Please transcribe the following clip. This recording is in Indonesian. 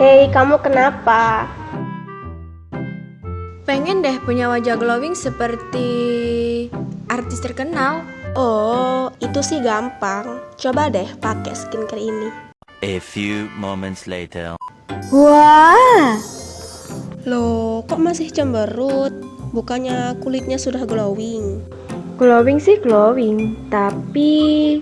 Hei, kamu kenapa? Pengen deh punya wajah glowing seperti artis terkenal. Oh, itu sih gampang. Coba deh pakai skincare ini. A few moments later. Wah, Loh, kok masih cemberut? Bukannya kulitnya sudah glowing? glowing sih glowing, tapi